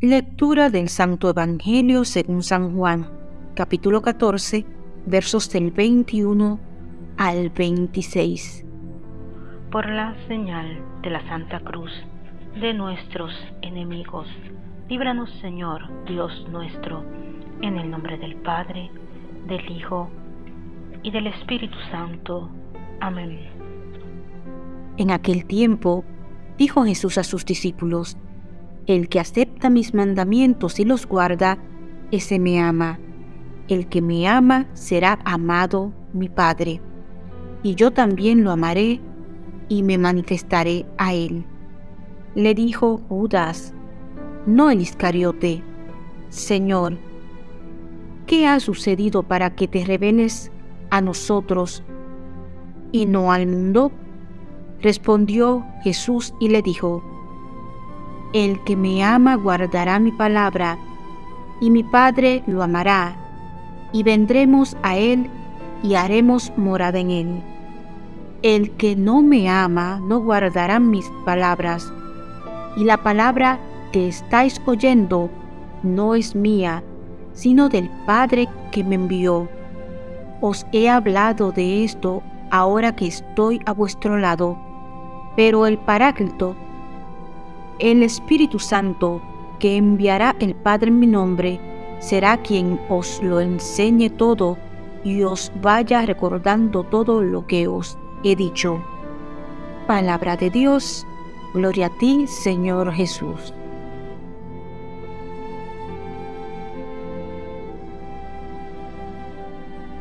Lectura del Santo Evangelio según San Juan, capítulo 14, versos del 21 al 26. Por la señal de la Santa Cruz de nuestros enemigos, líbranos Señor Dios nuestro, en el nombre del Padre, del Hijo y del Espíritu Santo. Amén. En aquel tiempo, dijo Jesús a sus discípulos, El que acepta mis mandamientos y los guarda, ese me ama. El que me ama será amado mi Padre. Y yo también lo amaré y me manifestaré a él. Le dijo Judas, no el Iscariote, Señor, ¿qué ha sucedido para que te reveles a nosotros y no al mundo? Respondió Jesús y le dijo, El que me ama guardará mi palabra, y mi Padre lo amará, y vendremos a él y haremos morada en él. El que no me ama no guardará mis palabras, y la palabra que estáis oyendo no es mía, sino del Padre que me envió. Os he hablado de esto ahora que estoy a vuestro lado pero el Paráclito, el Espíritu Santo, que enviará el Padre en mi nombre, será quien os lo enseñe todo y os vaya recordando todo lo que os he dicho. Palabra de Dios, gloria a ti, Señor Jesús.